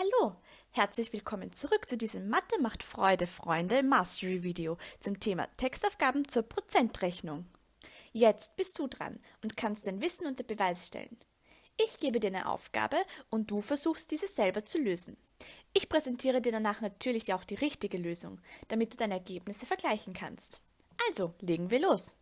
Hallo, herzlich willkommen zurück zu diesem Mathe macht Freude, Freunde Mastery Video zum Thema Textaufgaben zur Prozentrechnung. Jetzt bist du dran und kannst dein Wissen unter Beweis stellen. Ich gebe dir eine Aufgabe und du versuchst diese selber zu lösen. Ich präsentiere dir danach natürlich auch die richtige Lösung, damit du deine Ergebnisse vergleichen kannst. Also, legen wir los.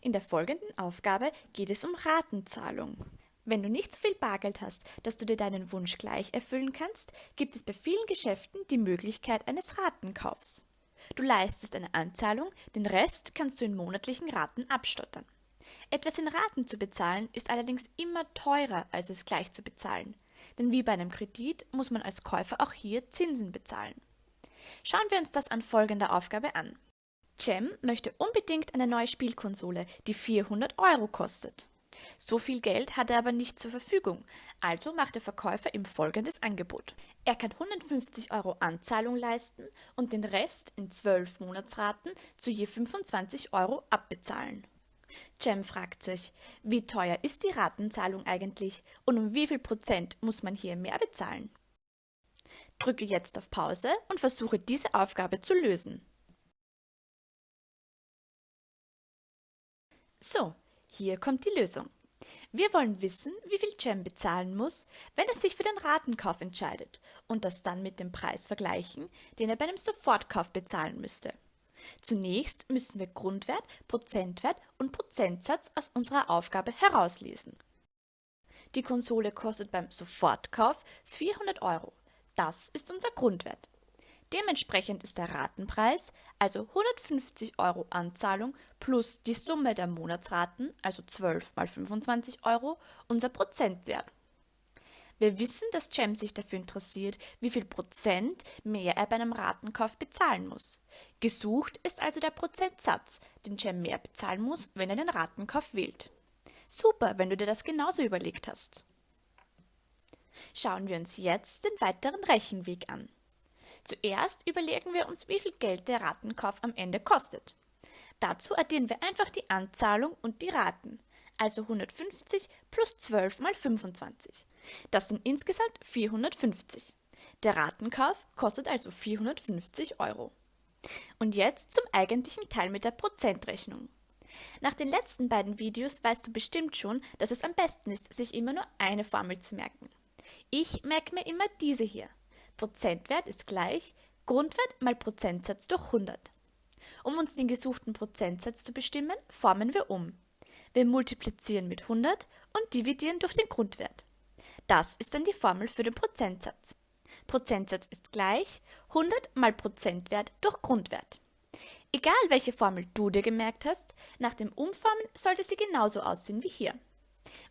In der folgenden Aufgabe geht es um Ratenzahlung. Wenn du nicht so viel Bargeld hast, dass du dir deinen Wunsch gleich erfüllen kannst, gibt es bei vielen Geschäften die Möglichkeit eines Ratenkaufs. Du leistest eine Anzahlung, den Rest kannst du in monatlichen Raten abstottern. Etwas in Raten zu bezahlen ist allerdings immer teurer, als es gleich zu bezahlen. Denn wie bei einem Kredit muss man als Käufer auch hier Zinsen bezahlen. Schauen wir uns das an folgender Aufgabe an. Cem möchte unbedingt eine neue Spielkonsole, die 400 Euro kostet. So viel Geld hat er aber nicht zur Verfügung, also macht der Verkäufer ihm folgendes Angebot. Er kann 150 Euro Anzahlung leisten und den Rest in 12 Monatsraten zu je 25 Euro abbezahlen. Cem fragt sich, wie teuer ist die Ratenzahlung eigentlich und um wie viel Prozent muss man hier mehr bezahlen? Drücke jetzt auf Pause und versuche diese Aufgabe zu lösen. So, hier kommt die Lösung. Wir wollen wissen, wie viel Cem bezahlen muss, wenn er sich für den Ratenkauf entscheidet und das dann mit dem Preis vergleichen, den er bei einem Sofortkauf bezahlen müsste. Zunächst müssen wir Grundwert, Prozentwert und Prozentsatz aus unserer Aufgabe herauslesen. Die Konsole kostet beim Sofortkauf 400 Euro. Das ist unser Grundwert. Dementsprechend ist der Ratenpreis, also 150 Euro Anzahlung plus die Summe der Monatsraten, also 12 mal 25 Euro, unser Prozentwert. Wir wissen, dass Cem sich dafür interessiert, wie viel Prozent mehr er bei einem Ratenkauf bezahlen muss. Gesucht ist also der Prozentsatz, den Cem mehr bezahlen muss, wenn er den Ratenkauf wählt. Super, wenn du dir das genauso überlegt hast. Schauen wir uns jetzt den weiteren Rechenweg an. Zuerst überlegen wir uns, wie viel Geld der Ratenkauf am Ende kostet. Dazu addieren wir einfach die Anzahlung und die Raten, also 150 plus 12 mal 25. Das sind insgesamt 450. Der Ratenkauf kostet also 450 Euro. Und jetzt zum eigentlichen Teil mit der Prozentrechnung. Nach den letzten beiden Videos weißt du bestimmt schon, dass es am besten ist, sich immer nur eine Formel zu merken. Ich merke mir immer diese hier. Prozentwert ist gleich Grundwert mal Prozentsatz durch 100. Um uns den gesuchten Prozentsatz zu bestimmen, formen wir um. Wir multiplizieren mit 100 und dividieren durch den Grundwert. Das ist dann die Formel für den Prozentsatz. Prozentsatz ist gleich 100 mal Prozentwert durch Grundwert. Egal welche Formel du dir gemerkt hast, nach dem Umformen sollte sie genauso aussehen wie hier.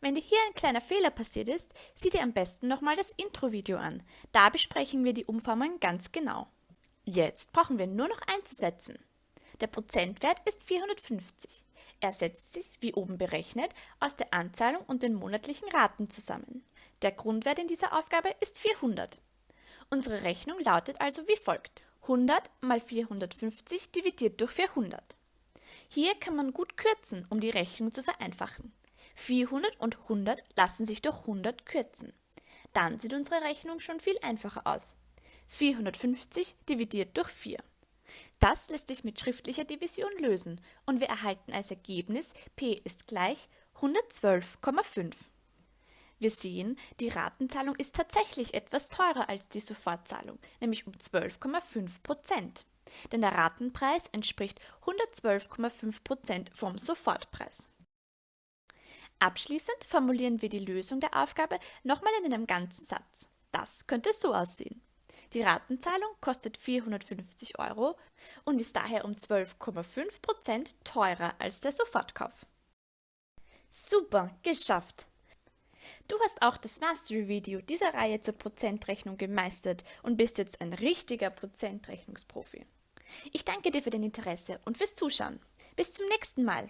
Wenn dir hier ein kleiner Fehler passiert ist, sieh dir am besten nochmal das Intro-Video an. Da besprechen wir die Umformung ganz genau. Jetzt brauchen wir nur noch einzusetzen. Der Prozentwert ist 450. Er setzt sich, wie oben berechnet, aus der Anzahlung und den monatlichen Raten zusammen. Der Grundwert in dieser Aufgabe ist 400. Unsere Rechnung lautet also wie folgt. 100 mal 450 dividiert durch 400. Hier kann man gut kürzen, um die Rechnung zu vereinfachen. 400 und 100 lassen sich durch 100 kürzen. Dann sieht unsere Rechnung schon viel einfacher aus. 450 dividiert durch 4. Das lässt sich mit schriftlicher Division lösen und wir erhalten als Ergebnis p ist gleich 112,5. Wir sehen, die Ratenzahlung ist tatsächlich etwas teurer als die Sofortzahlung, nämlich um 12,5 Prozent. Denn der Ratenpreis entspricht 112,5 Prozent vom Sofortpreis. Abschließend formulieren wir die Lösung der Aufgabe nochmal in einem ganzen Satz. Das könnte so aussehen. Die Ratenzahlung kostet 450 Euro und ist daher um 12,5 Prozent teurer als der Sofortkauf. Super, geschafft! Du hast auch das Mastery-Video dieser Reihe zur Prozentrechnung gemeistert und bist jetzt ein richtiger Prozentrechnungsprofi. Ich danke dir für dein Interesse und fürs Zuschauen. Bis zum nächsten Mal!